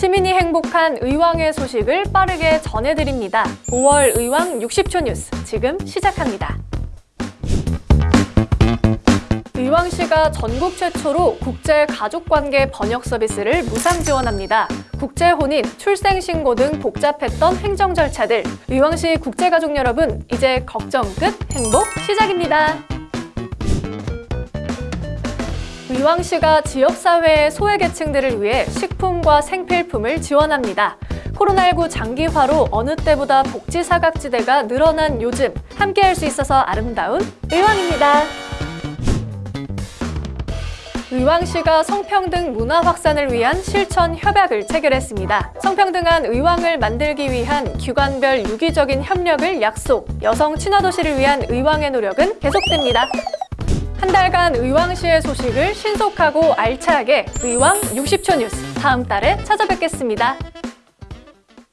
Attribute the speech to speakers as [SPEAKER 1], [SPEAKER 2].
[SPEAKER 1] 시민이 행복한 의왕의 소식을 빠르게 전해드립니다. 5월 의왕 60초 뉴스 지금 시작합니다. 의왕시가 전국 최초로 국제 가족관계 번역 서비스를 무상 지원합니다. 국제 혼인, 출생신고 등 복잡했던 행정 절차들. 의왕시 국제가족 여러분, 이제 걱정 끝, 행복 시작입니다. 의왕시가 지역사회의 소외계층들을 위해 식품과 생필품을 지원합니다. 코로나19 장기화로 어느 때보다 복지 사각지대가 늘어난 요즘 함께할 수 있어서 아름다운 의왕입니다. 의왕시가 성평등 문화 확산을 위한 실천 협약을 체결했습니다. 성평등한 의왕을 만들기 위한 기관별 유기적인 협력을 약속, 여성 친화도시를 위한 의왕의 노력은 계속됩니다. 한 달간 의왕시의 소식을 신속하고 알차게 의왕 60초 뉴스 다음 달에 찾아뵙겠습니다.